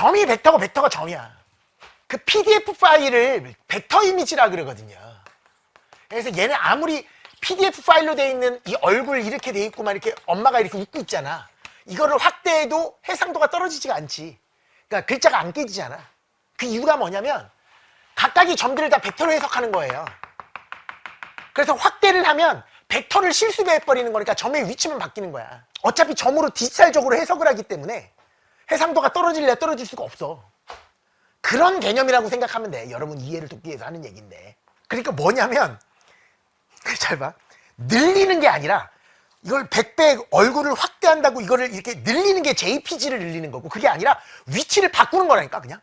점이 벡터고 벡터가 점이야. 그 PDF 파일을 벡터 이미지라 그러거든요. 그래서 얘는 아무리 PDF 파일로 돼 있는 이 얼굴 이렇게 돼 있고 막 이렇게 엄마가 이렇게 웃고 있잖아. 이거를 확대해도 해상도가 떨어지지가 않지. 그러니까 글자가 안 깨지잖아. 그 이유가 뭐냐면 각각의 점들을 다 벡터로 해석하는 거예요. 그래서 확대를 하면 벡터를 실수배해버리는 거니까 점의 위치만 바뀌는 거야. 어차피 점으로 디지털적으로 해석을 하기 때문에 해상도가 떨어질래 떨어질 수가 없어. 그런 개념이라고 생각하면 돼. 여러분 이해를 돕기 위해서 하는 얘기인데. 그러니까 뭐냐면 잘 봐. 늘리는 게 아니라 이걸 100배 얼굴을 확대한다고 이거를 이렇게 늘리는 게 JPG를 늘리는 거고 그게 아니라 위치를 바꾸는 거라니까 그냥.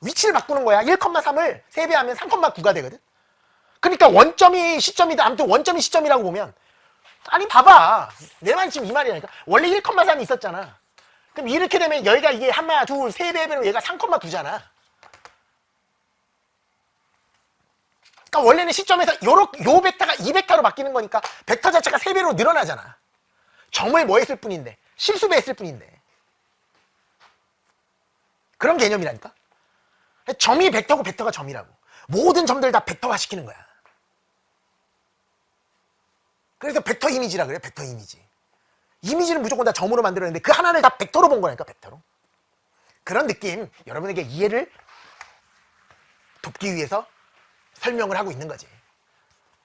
위치를 바꾸는 거야. 1,3을 3배 하면 3,9가 되거든. 그러니까 원점이 시점이다. 아무튼 원점이 시점이라고 보면 아니 봐봐. 내 말이 지금 이 말이라니까. 원래 1,3이 있었잖아. 그럼 이렇게 되면 여기가 이게 하나, 둘, 세 배면 얘가 3,9잖아. 그러니까 원래는 시점에서 요렇, 요 벡터가 2벡터로 바뀌는 거니까 벡터 자체가 3배로 늘어나잖아. 점을 뭐 했을 뿐인데. 실수배 했을 뿐인데. 그런 개념이라니까. 점이 벡터고 벡터가 점이라고. 모든 점들 다 벡터화 시키는 거야. 그래서 벡터 이미지라 그래, 벡터 이미지. 이미지는 무조건 다 점으로 만들었는데 그 하나를 다 벡터로 본 거라니까, 벡터로. 그런 느낌, 여러분에게 이해를 돕기 위해서 설명을 하고 있는 거지.